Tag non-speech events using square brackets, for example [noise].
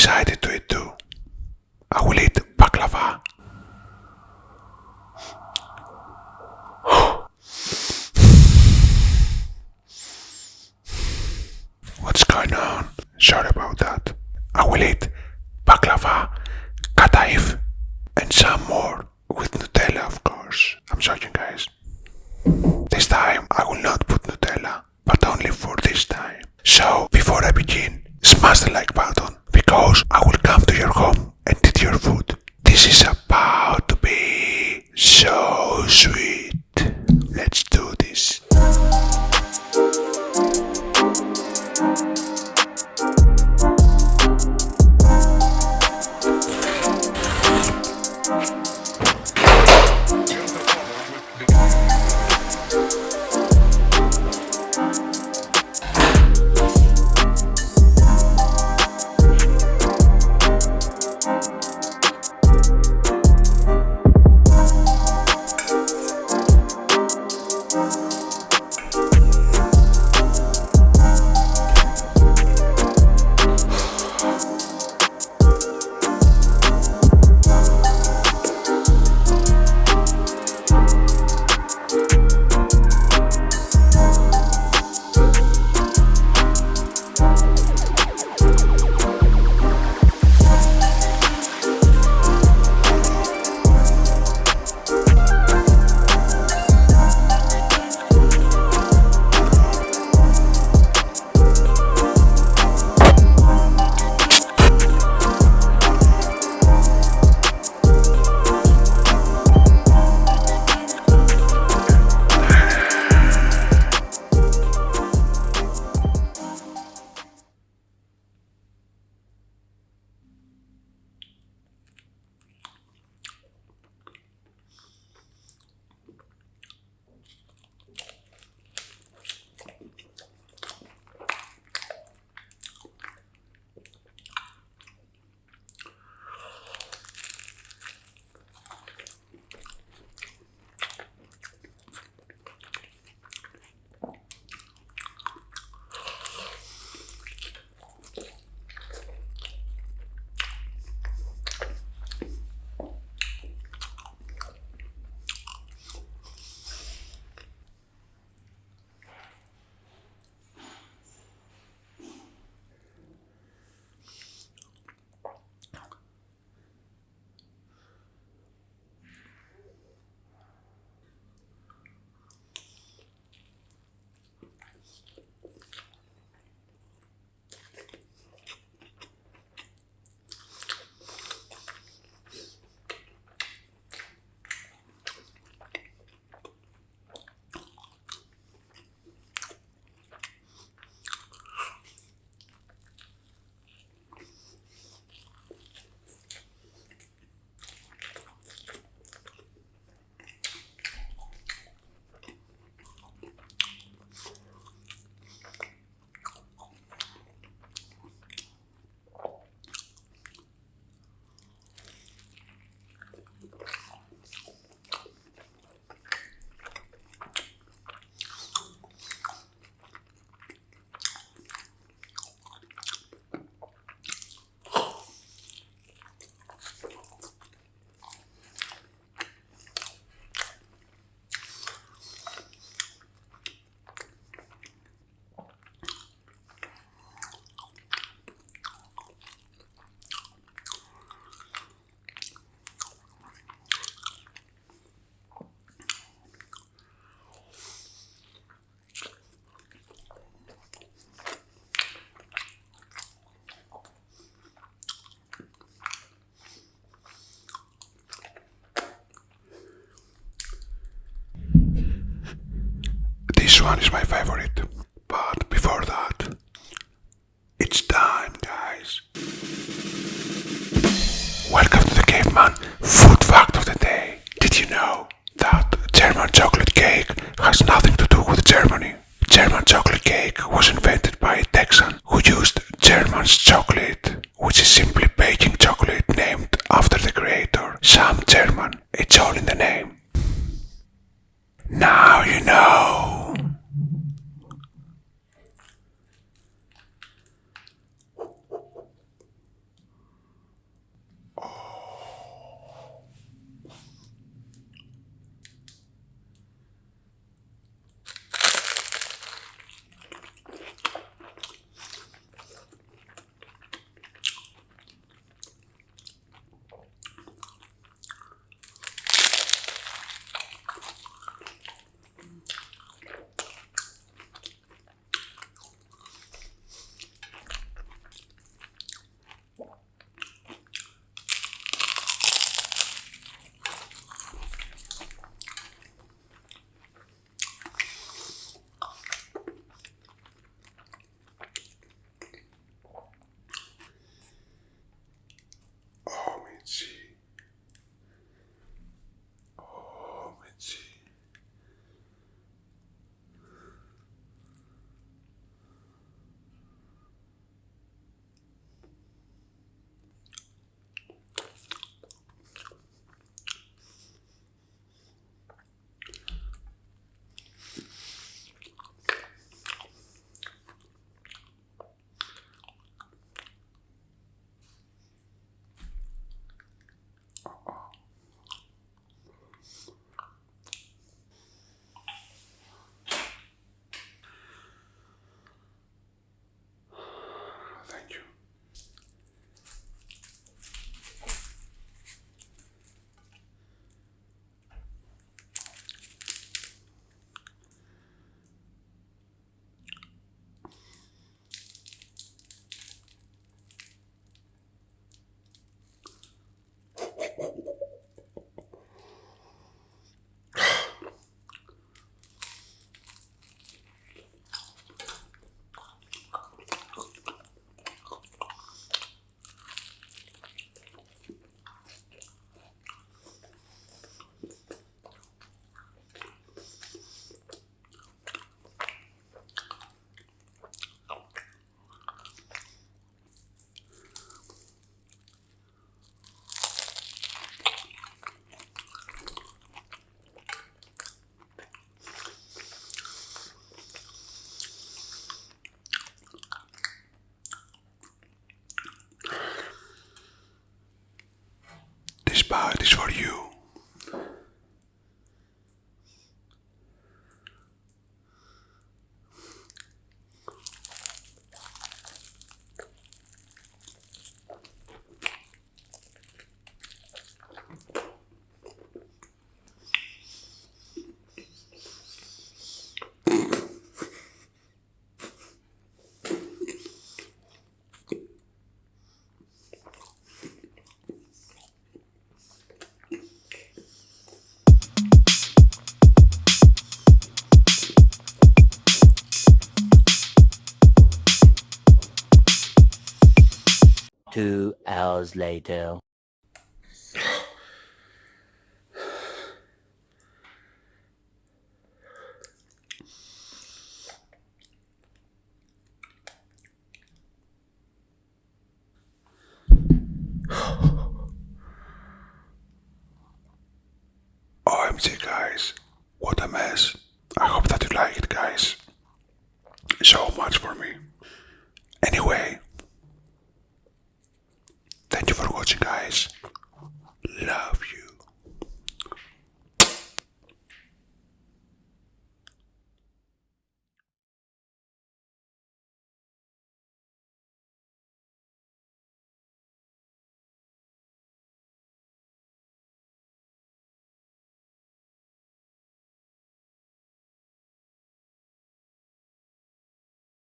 decided to eat too. I will eat baklava. [sighs] What's going on? Sorry about that. I will eat baklava, kataif, and some more with Nutella, of course. I'm joking, guys. This time I will not put Nutella, but only for this time. So, before I begin, smash the like button because I will come to your home and eat your food. This is about to be so sweet. This one is my favorite. But before that, it's time, guys. Welcome to the Caveman Food Fact of the Day. Did you know that German chocolate cake has nothing to do with Germany? German chocolate cake was invented by a Texan who used German's chocolate, which is simply baking chocolate named after the creator, Sam German. It's all in the name. For you. hours later. OMG guys, what a mess. I hope that you liked guys. So much for me. Anyway, Thank you for watching, guys. Love you.